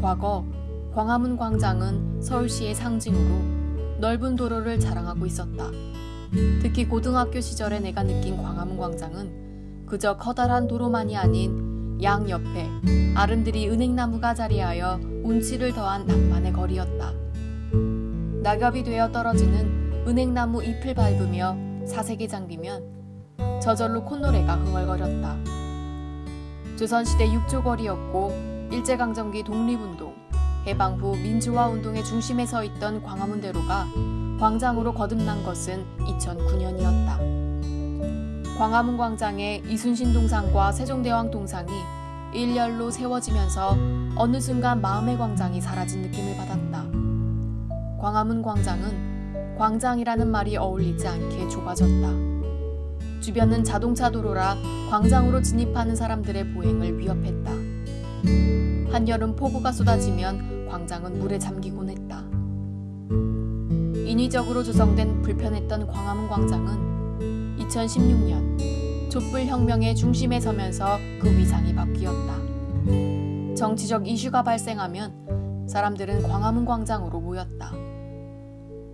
과거 광화문 광장은 서울시의 상징으로 넓은 도로를 자랑하고 있었다. 특히 고등학교 시절에 내가 느낀 광화문 광장은 그저 커다란 도로만이 아닌 양옆에 아름드리 은행나무가 자리하여 운치를 더한 낭만의 거리였다. 낙엽이 되어 떨어지는 은행나무 잎을 밟으며 사색이 잠기면 저절로 콧노래가 흥얼거렸다. 조선시대 육조거리였고 일제강점기 독립운동, 해방 후 민주화 운동의 중심에 서 있던 광화문대로가 광장으로 거듭난 것은 2009년이었다. 광화문 광장에 이순신 동상과 세종대왕 동상이 일렬로 세워지면서 어느 순간 마음의 광장이 사라진 느낌을 받았다. 광화문 광장은 광장이라는 말이 어울리지 않게 좁아졌다. 주변은 자동차 도로라 광장으로 진입하는 사람들의 보행을 위협했다. 한여름 폭우가 쏟아지면 광장은 물에 잠기곤 했다. 인위적으로 조성된 불편했던 광화문 광장은 2016년 촛불혁명의 중심에 서면서 그 위상이 바뀌었다. 정치적 이슈가 발생하면 사람들은 광화문 광장으로 모였다.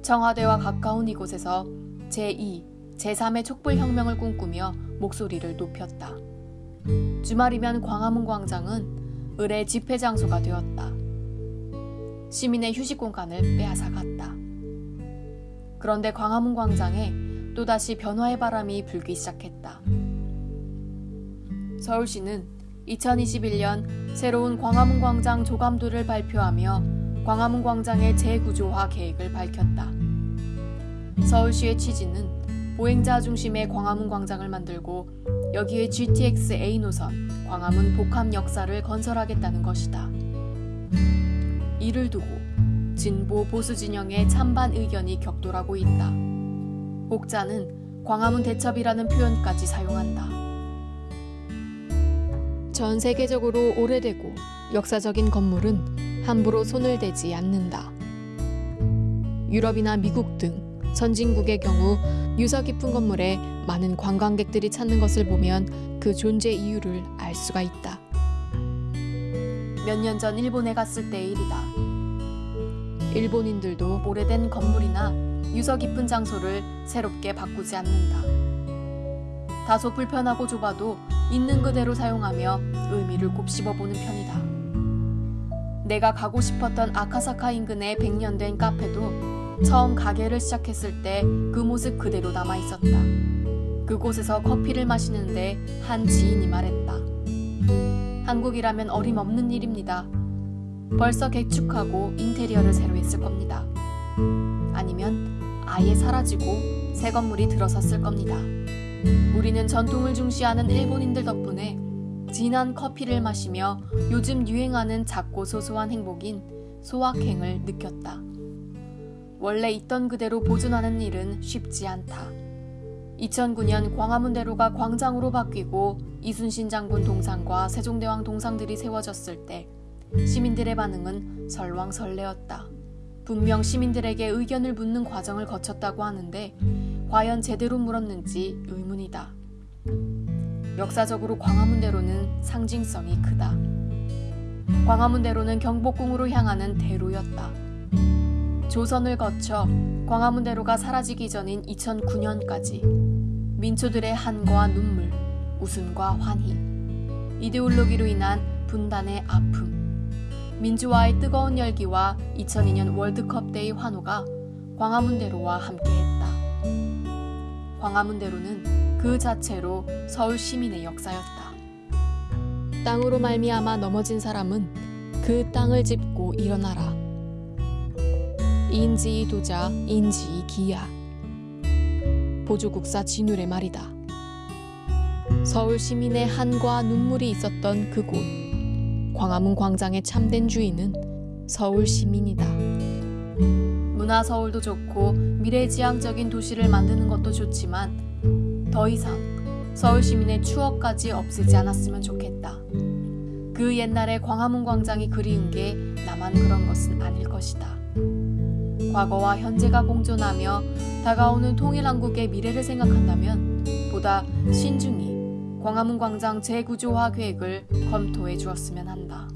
청와대와 가까운 이곳에서 제2, 제3의 촛불혁명을 꿈꾸며 목소리를 높였다. 주말이면 광화문 광장은 을의 집회 장소가 되었다. 시민의 휴식 공간을 빼앗아 갔다. 그런데 광화문 광장에 또다시 변화의 바람이 불기 시작했다. 서울시는 2021년 새로운 광화문 광장 조감도를 발표하며 광화문 광장의 재구조화 계획을 밝혔다. 서울시의 취지는 보행자 중심의 광화문 광장을 만들고 여기에 GTX A 노선, 광화문 복합 역사를 건설하겠다는 것이다. 이를 두고 진보 보수 진영의 찬반 의견이 격돌하고 있다. 혹자는 광화문 대첩이라는 표현까지 사용한다. 전 세계적으로 오래되고 역사적인 건물은 함부로 손을 대지 않는다. 유럽이나 미국 등 선진국의 경우 유서 깊은 건물에 많은 관광객들이 찾는 것을 보면 그 존재 이유를 알 수가 있다. 몇 년 전 일본에 갔을 때의 일이다. 일본인들도 오래된 건물이나 유서 깊은 장소를 새롭게 바꾸지 않는다. 다소 불편하고 좁아도 있는 그대로 사용하며 의미를 곱씹어 보는 편이다. 내가 가고 싶었던 아카사카 인근의 100년 된 카페도 처음 가게를 시작했을 때 그 모습 그대로 남아 있었다. 그곳에서 커피를 마시는데 한 지인이 말했다. 한국이라면 어림없는 일입니다. 벌써 개축하고 인테리어를 새로 했을 겁니다. 아니면 아예 사라지고 새 건물이 들어섰을 겁니다. 우리는 전통을 중시하는 일본인들 덕분에 진한 커피를 마시며 요즘 유행하는 작고 소소한 행복인 소확행을 느꼈다. 원래 있던 그대로 보존하는 일은 쉽지 않다. 2009년 광화문대로가 광장으로 바뀌고 이순신 장군 동상과 세종대왕 동상들이 세워졌을 때 시민들의 반응은 설왕설래였다. 분명 시민들에게 의견을 묻는 과정을 거쳤다고 하는데 과연 제대로 물었는지 의문이다. 역사적으로 광화문대로는 상징성이 크다. 광화문대로는 경복궁으로 향하는 대로였다. 조선을 거쳐 광화문대로가 사라지기 전인 2009년까지 민초들의 한과 눈물, 웃음과 환희, 이데올로기로 인한 분단의 아픔, 민주화의 뜨거운 열기와 2002년 월드컵 때의 환호가 광화문대로와 함께했다. 광화문대로는 그 자체로 서울 시민의 역사였다. 땅으로 말미암아 넘어진 사람은 그 땅을 짚고 일어나라. 인지이 도자 인지이 기야. 보조국사 진울의 말이다. 서울 시민의 한과 눈물이 있었던 그곳. 광화문 광장의 참된 주인은 서울 시민이다. 문화 서울도 좋고 미래지향적인 도시를 만드는 것도 좋지만 더 이상 서울 시민의 추억까지 없애지 않았으면 좋겠다. 그 옛날의 광화문 광장이 그리운 게 나만 그런 것은 아닐 것이다. 과거와 현재가 공존하며 다가오는 통일한국의 미래를 생각한다면 보다 신중히 광화문 광장 재구조화 계획을 검토해 주었으면 한다.